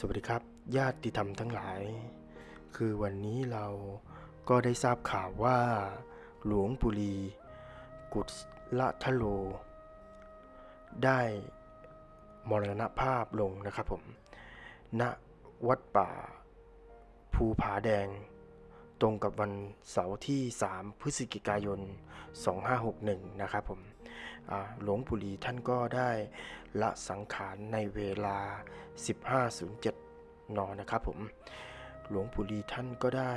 สวัสดีครับ ญาติธรรมทั้งหลาย คือวันนี้เราก็ได้ทราบข่าวว่า หลวงปุรี กุศลทโล ได้มรณภาพลงนะครับผมณวัดป่า ภูผาแดง ตรงกับวันเสาร์ที่ 3 พฤศจิกายน 2561 นะครับผมหลวงปุรีท่านก็ได้ละสังขารในเวลา 15.07 น นะครับผม หลวงปุรีท่านก็ได้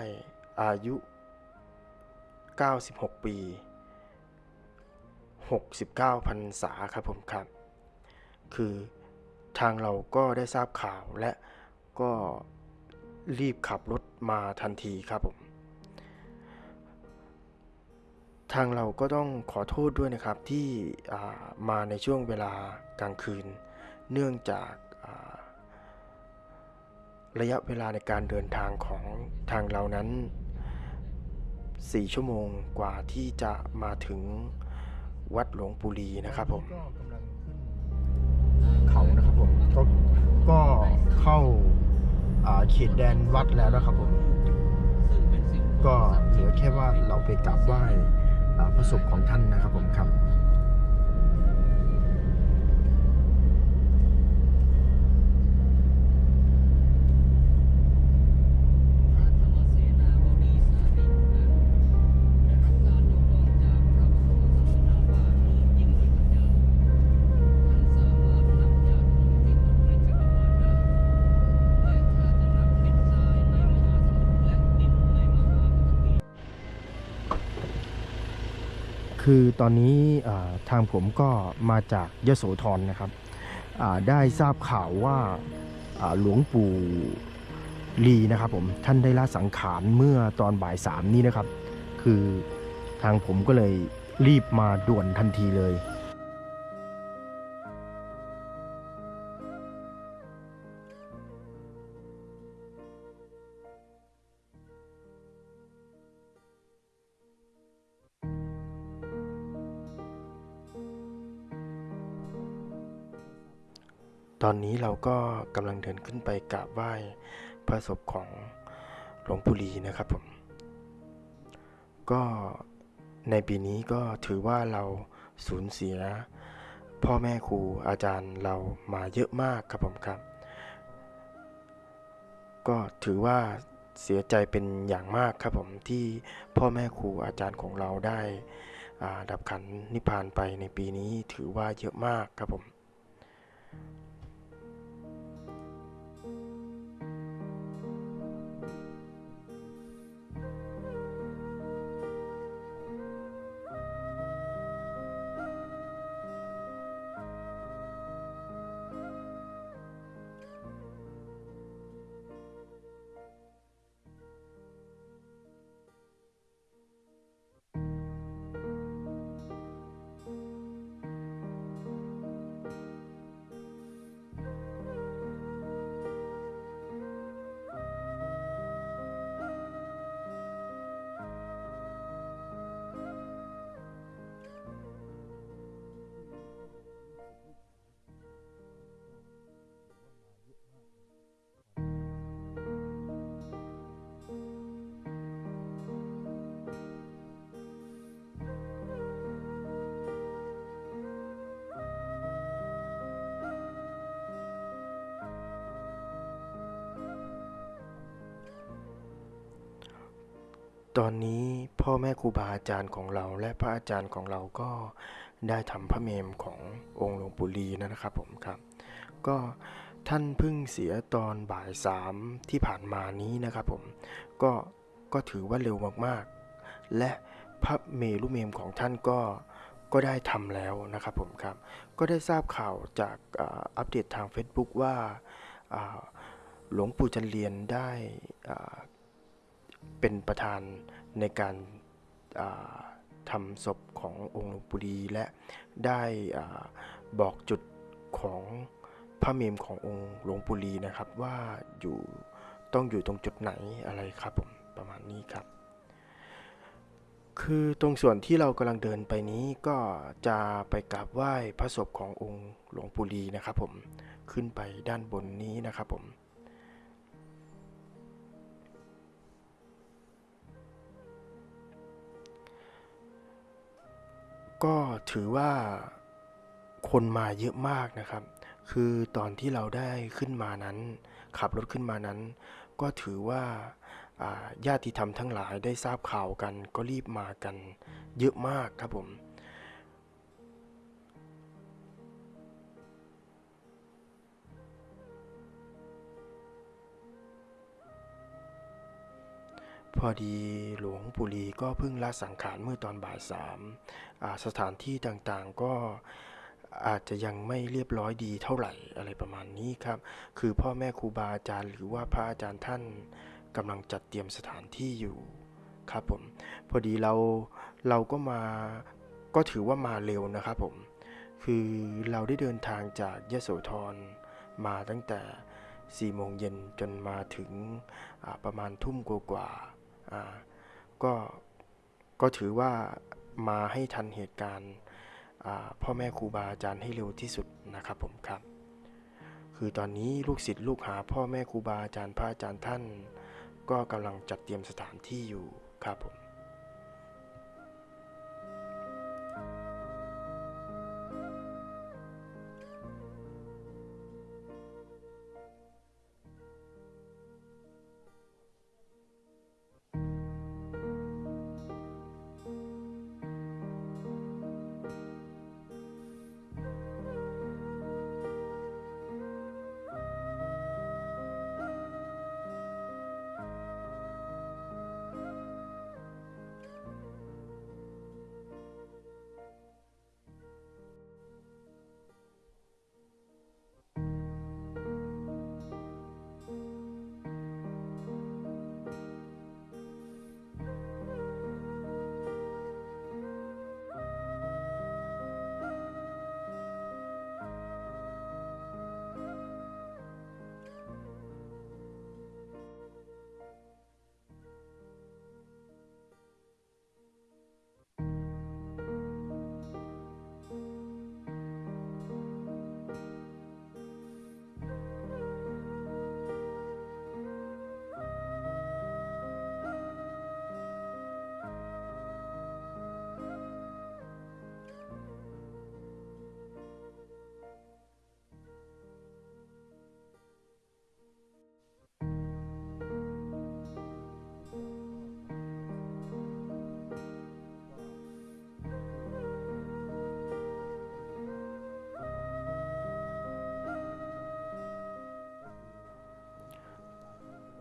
อายุ 96 ปี 69พรรษาครับผมครับ คือทางเราก็ได้ทราบข่าวและก็รีบขับรถมาทันทีครับผม ทางเราก็ต้องขอโทษด้วยนะครับที่มาในช่วงเวลากลางคืน เนื่องจาการะยะเวลาในการเดินทางของทางเรานั้น 4 ชั่วโมงกว่าที่จะมาถึงวัดหลวงปู่ลีนะครับผมเขานะครับผมก็ก็เข้าอ่าเขตแดนวัดแล้วนะครับผม ก็เหลือแค่ว่าเราไปกราบไหว้ อ่าพระศพของท่านนะครับผมครับ คือตอนนี้ทางผมก็มาจากยโสธรนะครับได้ทราบข่าวว่าอ่าหลวงปู่ลีนะครับผมท่านได้ละสังขารเมื่อตอนบ่ายสามนี้นะครับ คือทางผมก็เลยรีบมาด่วนทันทีเลย อนนี้เราก็กำลังเดินขึ้นไปกราบไหว้พระศพของหลวงปู่ลีนะครับผม ก็ในปีนี้ก็ถือว่าเราสูญเสีย พ่อแม่ครูอาจารย์เรามาเยอะมากครับผมครับ ก็ถือว่าเสียใจเป็นอย่างมากครับผมที่พ่อแม่ครูอาจารย์ของเราได้อาดับขันนิพพานไปในปีนี้ถือว่าเยอะมากครับผม ตอนนี้พ่อแม่ครูบาอาจารย์ของเรา และพระอาจารย์ของเราก็ได้ทำพระเมมขององค์หลวงปู่ลีนะครับผมครับ ก็ท่านเพิ่งเสียตอนบ่ายสามที่ผ่านมานี้นะครับผมก็ก็ถือว่าเร็วมากๆ และพระเมรุเมมของท่านก็ก็ได้ทำแล้วนะครับผมครับ ก็ได้ทราบข่าวจากอ,อัปเดตทาง Facebook ว่าหลวงปู่จันเรียนได้เป็นประธาน ในการาทำศพขององค์หลวงปู่ดีและได้บอกจุดของพระเมมขององค์หลวงปู่ลีนะครับ ว่าอยู่ต้องอยู่ตรงจุดไหนอะไรครับผมประมาณนี้ครับ คือตรงส่วนที่เรากำลังเดินไปนี้ก็จะไปกราบไหว้พระศพขององค์หลวงปู่ลีนะครับผมขึ้นไปด้านบนนี้นะครับผม ก็ถือว่าคนมาเยอะมากนะครับ คือตอนที่เราได้ขึ้นมานั้น ขับรถขึ้นมานั้น ก็ถือว่าญาติธรรมทั้งหลายได้ทราบข่าวกัน ก็รีบมากันเยอะมากครับผม พอดีหลวงปู่ลีก็เพิ่งละสังขารเมื่อตอนบ่ายสามสถานที่ต่างๆก็อาจจะยังไม่เรียบร้อยดีเท่าไหร่อะไรประมาณนี้ครับ คือพ่อแม่ครูบาอาจารย์หรือว่าพระอาจารย์ท่านกำลังจัดเตรียมสถานที่อยู่ครับผม พอดีเราเราก็มาก็ถือว่ามาเร็วนะครับผม คือเราได้เดินทางจากยะโสธรมาตั้งแต่4โมงเย็นจนมาถึงประมาณทุ่มกว่าๆอ่า ก็ก็ถือว่ามาให้ทันเหตุการณ์พ่อแม่ครูบาอาจารย์ให้เร็วที่สุดนะครับผมครับ คือตอนนี้ลูกศิษย์ลูกหาพ่อแม่ครูบาอาจารย์พระอาจารย์ท่าน ก็กำลังจัดเตรียมสถานที่อยู่ครับผม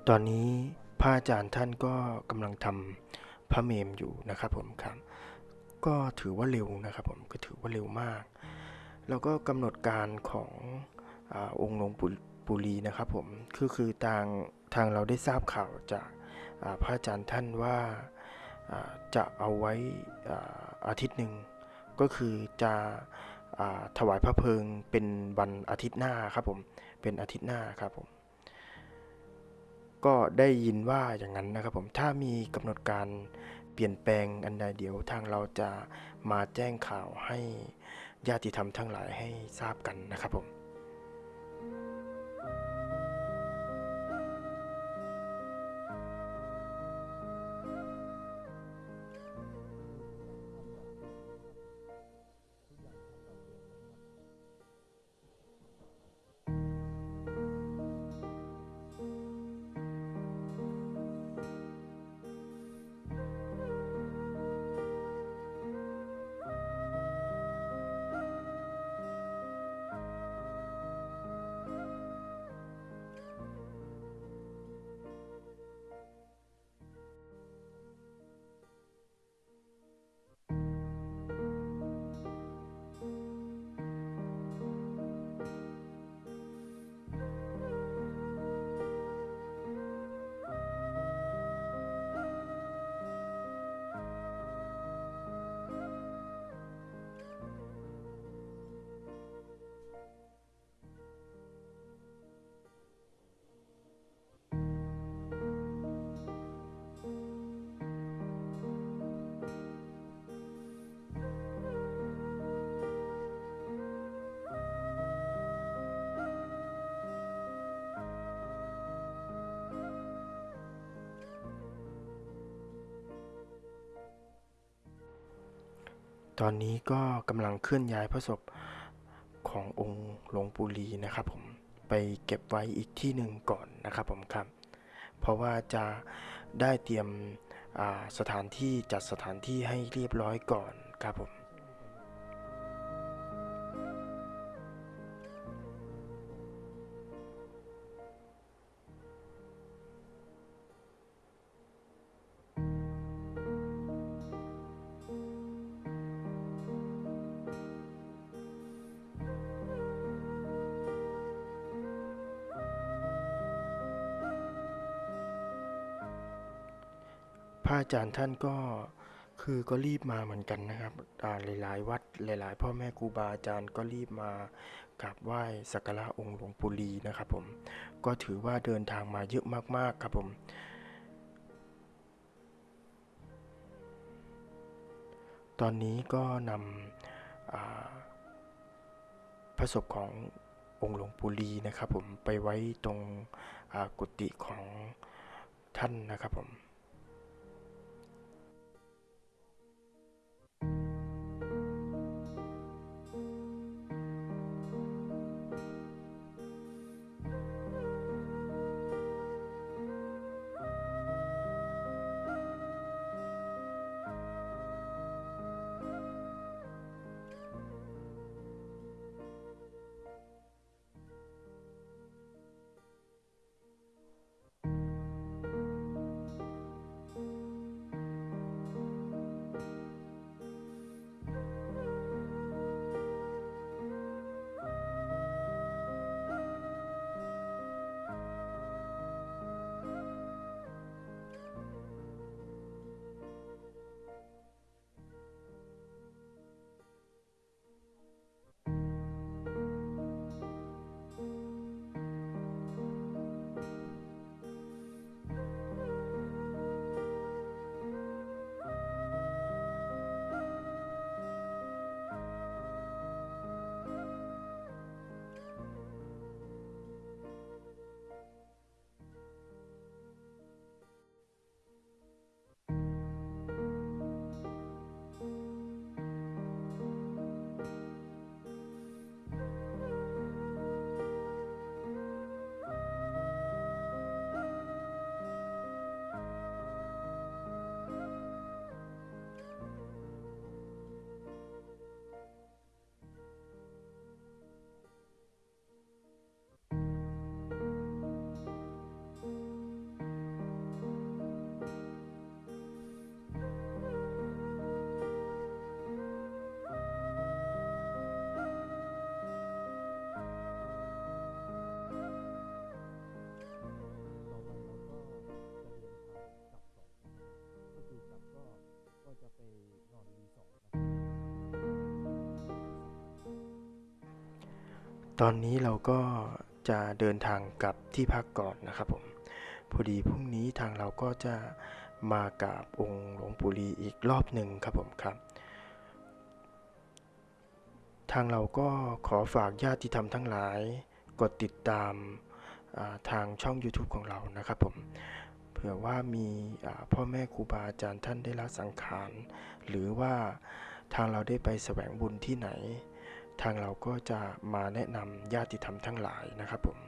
ตอนนี้พระอาจารย์ท่านก็กำลังทำพระเมมอยู่นะครับผมครับ ก็ถือว่าเร็วนะครับผมก็ถือว่าเร็วมาก แล้วก็กำหนดการของอองค์หลวงปู่ปุรีนะครับผมคือคือทางทางเราได้ทราบข่าวจากพระอาจารย์ท่านว่าจะเอาไว้อาทิตย์หนึ่งก็คือจะอถวายพระเพลิงเป็นวันอาทิตย์หน้าครับผมเป็นอาทิตย์หน้าครับผม ก็ได้ยินว่าอย่างนั้นนะครับผมถ้ามีกำหนดการเปลี่ยนแปลงอันใดเดี๋ยวทางเราจะมาแจ้งข่าวให้ญาติธรรมทั้งหลายให้ทราบกันนะครับผม ตอนนี้ก็กำลังเคลื่อนย้ายพระศพขององค์หลวงปู่ลีนะครับผมไปเก็บไว้อีกที่หนึ่งก่อนนะครับผมครับ เพราะว่าจะได้เตรียมสถานที่จัดสถานที่ให้เรียบร้อยก่อนครับผม ระอาจารย์ท่านก็คือก็รีบมาเหมือนกันนะครับหลายๆ วัดหลาย ๆ พ่อแม่ครูบาอาจารย์ก็รีบมากราบไหว้สักการะองค์หลวงปู่ลีนะครับผมก็ถือว่าเดินทางมาเยอะมากๆครับผมตอนนี้ก็นำพระศพขององค์หลวงปู่ลีนะครับผมไปไว้ตรงกุฏิของท่านนะครับผม ตอนนี้เราก็จะเดินทางกลับที่พักก่อนนะครับผม พอดีพรุ่งนี้ทางเราก็จะมากราบองค์หลวงปู่ลีอีกรอบหนึ่งครับผมครับ ทางเราก็ขอฝากญาติธรรมทั้งหลาย กดติดตามาทางช่อง YouTube ของเรานะครับผม เผื่อว่ามีพ่อแม่ครูบาอาจารย์ท่านได้ละสังขาร หรือว่าทางเราได้ไปแสวงบุญที่ไหน ทางเราก็จะมาแนะนำญาติธรรมทั้งหลายนะครับผม